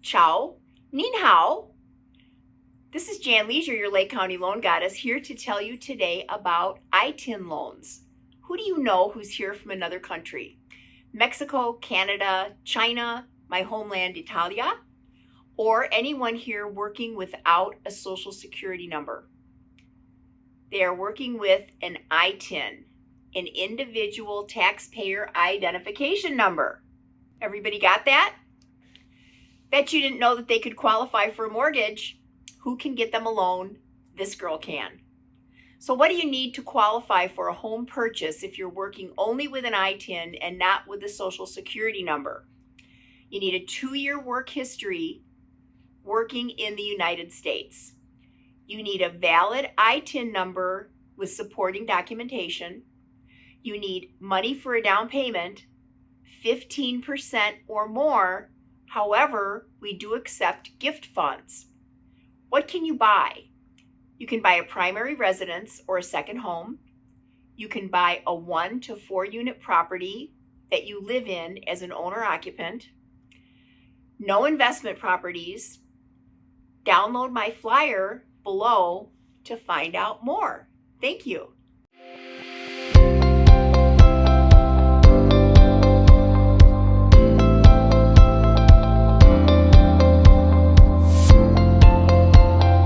Ciao, Nin Hao. This is Jan Leisure, your Lake County loan goddess, here to tell you today about ITIN loans. Who do you know who's here from another country? Mexico, Canada, China, my homeland, Italia, or anyone here working without a social security number. They are working with an ITIN, an individual taxpayer identification number. Everybody got that? Bet you didn't know that they could qualify for a mortgage. Who can get them a loan? This girl can. So what do you need to qualify for a home purchase if you're working only with an ITIN and not with a social security number? You need a two-year work history working in the United States. You need a valid ITIN number with supporting documentation. You need money for a down payment, 15% or more. However, we do accept gift funds. What can you buy? You can buy a primary residence or a second home. You can buy a one to four unit property that you live in as an owner occupant. No investment properties. Download my flyer below to find out more. Thank you.